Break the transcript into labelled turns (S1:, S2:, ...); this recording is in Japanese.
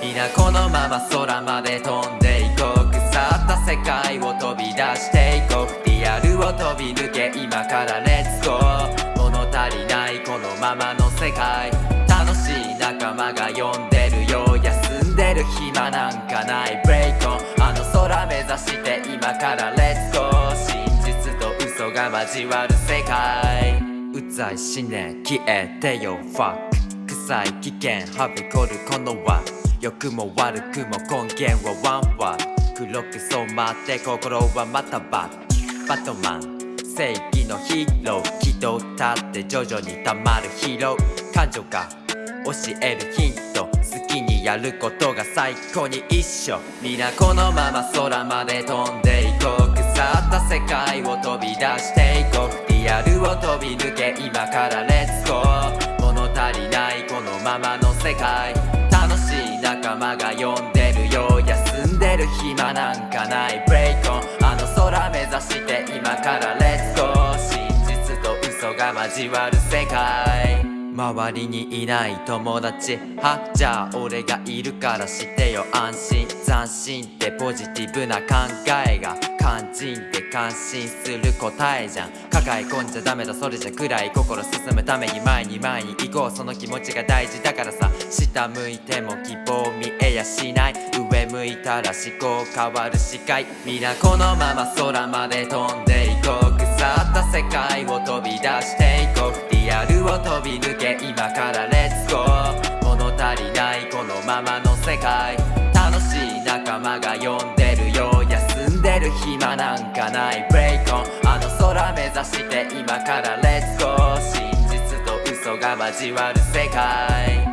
S1: 皆このまま空まで飛んでいこう。腐った世界を飛び出していこう。リアルを飛び抜け今からレッツゴー物足りないこのままの世界。楽しい仲間が呼んでるよ休んでる暇なんかない。ブレイクオンあの空目指して今からレッツゴー真実と嘘が交わる世界。うざい思念消えてよ。ファック臭い危険。はびこるこの輪。良くも悪くも根源はワンワン。黒く染まって心はまたバッバトマン。正義のヒーロー。気取ったって徐々に溜まる疲労感情が教えるヒント。好きにやることが最高に一緒。皆このまま空まで飛んでいこう。腐った世界を飛び出していこう。リアルを飛び抜け今からレッツゴー。物足りないこのままの世界。仲間が呼んでるよ休んでる暇なんかない。ブレイクオンあの空目指して今から。レッツゴー真実と嘘が交わる世界。周りにいない友達はじゃあ俺がいるからしてよ安心斬新ってポジティブな考えが肝心って感心する答えじゃん抱え込んじゃダメだそれじゃ暗い心進むために前に前に行こうその気持ちが大事だからさ下向いても希望見えやしない上向いたら思考変わる視界皆このまま空まで飛んでいこう腐った世界を飛び出していこうを飛び抜け今からレッツゴー物足りないこのままの世界。楽しい仲間が呼んでるよ休んでる暇なんかない。ブレイクオンあの空目指して今からレッツゴー真実と嘘が交わる世界。